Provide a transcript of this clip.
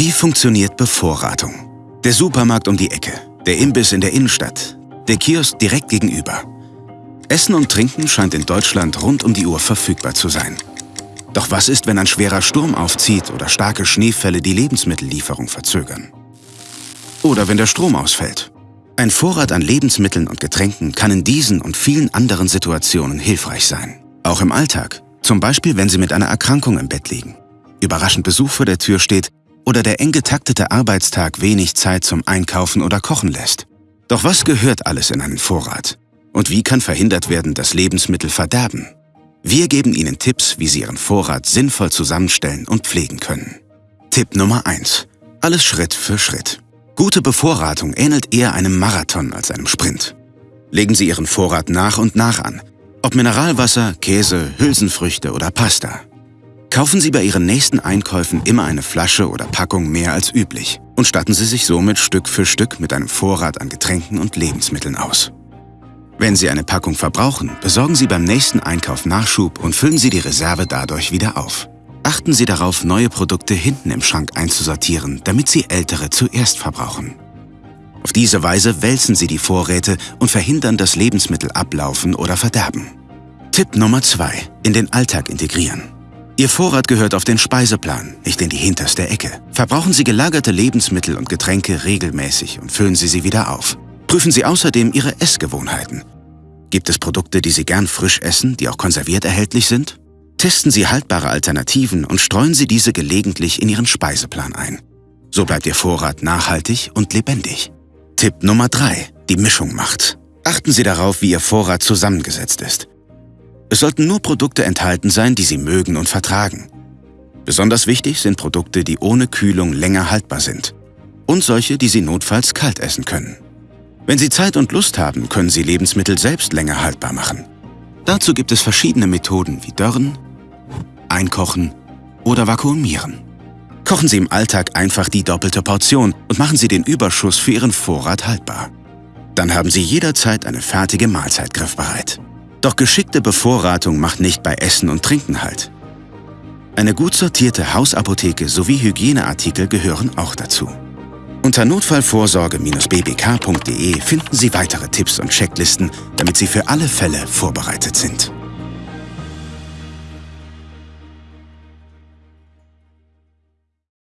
Wie funktioniert Bevorratung? Der Supermarkt um die Ecke, der Imbiss in der Innenstadt, der Kiosk direkt gegenüber. Essen und Trinken scheint in Deutschland rund um die Uhr verfügbar zu sein. Doch was ist, wenn ein schwerer Sturm aufzieht oder starke Schneefälle die Lebensmittellieferung verzögern? Oder wenn der Strom ausfällt? Ein Vorrat an Lebensmitteln und Getränken kann in diesen und vielen anderen Situationen hilfreich sein. Auch im Alltag, zum Beispiel wenn Sie mit einer Erkrankung im Bett liegen, überraschend Besuch vor der Tür steht oder der eng getaktete Arbeitstag wenig Zeit zum Einkaufen oder Kochen lässt. Doch was gehört alles in einen Vorrat? Und wie kann verhindert werden, dass Lebensmittel verderben? Wir geben Ihnen Tipps, wie Sie Ihren Vorrat sinnvoll zusammenstellen und pflegen können. Tipp Nummer 1. Alles Schritt für Schritt. Gute Bevorratung ähnelt eher einem Marathon als einem Sprint. Legen Sie Ihren Vorrat nach und nach an, ob Mineralwasser, Käse, Hülsenfrüchte oder Pasta. Kaufen Sie bei Ihren nächsten Einkäufen immer eine Flasche oder Packung mehr als üblich und statten Sie sich somit Stück für Stück mit einem Vorrat an Getränken und Lebensmitteln aus. Wenn Sie eine Packung verbrauchen, besorgen Sie beim nächsten Einkauf Nachschub und füllen Sie die Reserve dadurch wieder auf. Achten Sie darauf, neue Produkte hinten im Schrank einzusortieren, damit Sie ältere zuerst verbrauchen. Auf diese Weise wälzen Sie die Vorräte und verhindern, dass Lebensmittel ablaufen oder verderben. Tipp Nummer 2. In den Alltag integrieren. Ihr Vorrat gehört auf den Speiseplan, nicht in die hinterste Ecke. Verbrauchen Sie gelagerte Lebensmittel und Getränke regelmäßig und füllen Sie sie wieder auf. Prüfen Sie außerdem Ihre Essgewohnheiten. Gibt es Produkte, die Sie gern frisch essen, die auch konserviert erhältlich sind? Testen Sie haltbare Alternativen und streuen Sie diese gelegentlich in Ihren Speiseplan ein. So bleibt Ihr Vorrat nachhaltig und lebendig. Tipp Nummer 3. Die Mischung macht. Achten Sie darauf, wie Ihr Vorrat zusammengesetzt ist. Es sollten nur Produkte enthalten sein, die Sie mögen und vertragen. Besonders wichtig sind Produkte, die ohne Kühlung länger haltbar sind. Und solche, die Sie notfalls kalt essen können. Wenn Sie Zeit und Lust haben, können Sie Lebensmittel selbst länger haltbar machen. Dazu gibt es verschiedene Methoden wie Dörren, einkochen oder vakuumieren. Kochen Sie im Alltag einfach die doppelte Portion und machen Sie den Überschuss für Ihren Vorrat haltbar. Dann haben Sie jederzeit eine fertige Mahlzeit griffbereit. Doch geschickte Bevorratung macht nicht bei Essen und Trinken halt. Eine gut sortierte Hausapotheke sowie Hygieneartikel gehören auch dazu. Unter notfallvorsorge-bbk.de finden Sie weitere Tipps und Checklisten, damit Sie für alle Fälle vorbereitet sind.